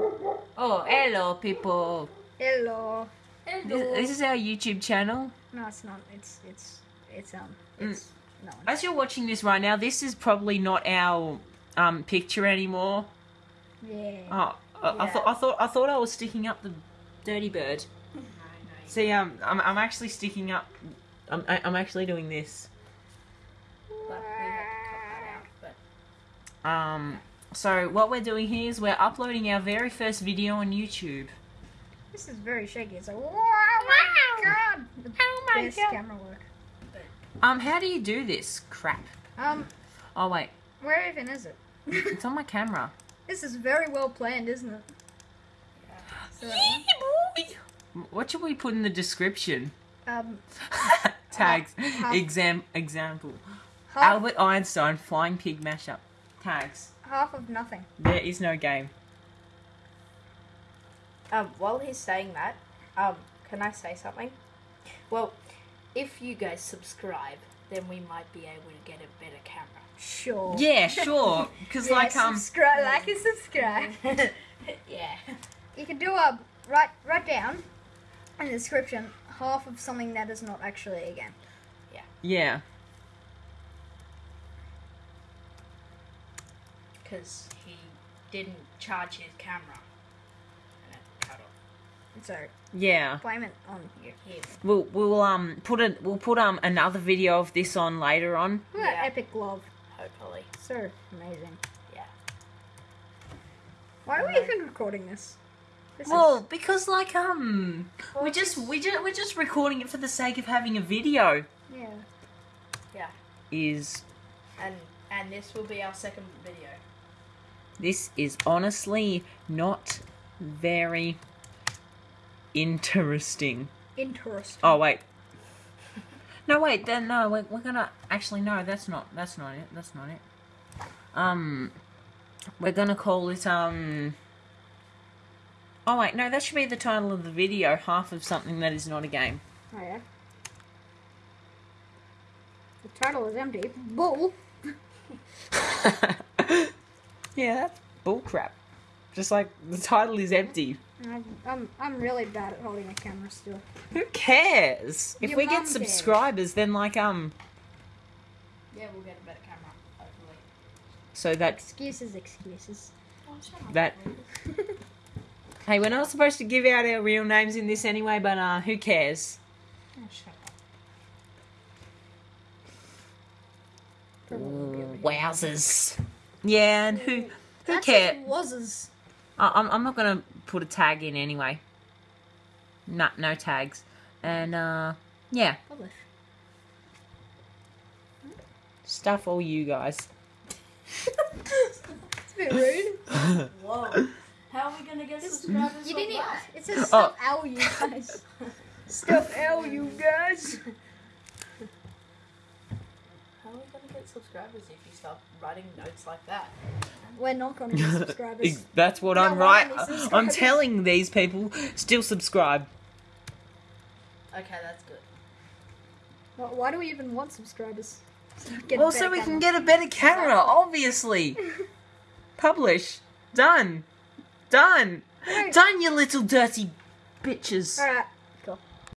Oh, hello, people. Hello. This, this is our YouTube channel. No, it's not. It's it's it's um Mm. it's no. As you're watching this right now, this is probably not our um, picture anymore. Yeah. Oh, I, I thought I thought I thought I was sticking up the dirty bird. See, um, I'm I'm actually sticking up. I'm I- I'm actually doing this. But we had to cut that out. But Um, so what we're doing here is we're uploading our very first video on YouTube. This is very shaky. It's like wow, my god. The Oh my best God. camera work. Um, how do you do this crap? Um, Oh wait, where even is it? it's on my camera. This is very well planned, isn't it? So, What should we put in the description? um, Tags. half- Exam. Example. half, Albert Einstein flying pig mashup. Tags. half of nothing. There is no game. um, while he's saying that, um, can I say something? Well, if you guys subscribe, then we might be able to get a better camera. Sure. Yeah, sure. Because Yeah, like um, subscribe, like and subscribe. yeah. you can do a write write down in the description half of something that is not actually a game. Yeah. Yeah. Because he didn't charge his camera. And it cut off. So Yeah. blame it on you. Him. We'll we'll um put a we'll put um another video of this on later on. Look at that Yeah. epic glove. Hopefully. So amazing. Yeah. Why are we even recording this? This Well, because like um we just we just we're just recording it for the sake of having a video. yeah. Yeah. Is And and this will be our second video. This is honestly not very interesting. Interesting. Oh wait. No wait, then no, we're, we're gonna actually no, that's not that's not it. That's not it. Um we're gonna call it um Oh wait, no, that should be the title of the video, half of something that is not a game. Oh yeah. The title is empty. Bull. yeah, that's bullcrap. Just like the title is empty. I'm, I'm I'm really bad at holding a camera still. Who cares? If Your we mum get cares. subscribers, then like um, Yeah, we'll get a better camera. Hopefully. so that Excuses, excuses. Oh, shut up. that hey, we're not supposed to give out our real names in this anyway, but uh, who cares? Oh, shut up. Probably won't be able to- Wowzers. Yeah, and who who That cares? just was I- I'm I'm not gonna put a tag in anyway. No, no tags, and uh, yeah, publish. stuff all you guys. It's a bit rude. Whoa. How are we gonna get subscribers You didn't. that? It says Oh. stuff L you guys. stuff L you guys. How are we gonna get subscribers if you start writing notes like that? We're not going to get subscribers. That's what No, I'm why right. Uh, I'm telling these people still subscribe. Okay, that's good. Why, why do we even want subscribers? So we get Well, so we can get a better camera, obviously. Publish. Done. Done. Right. Done, you little dirty bitches. Alright,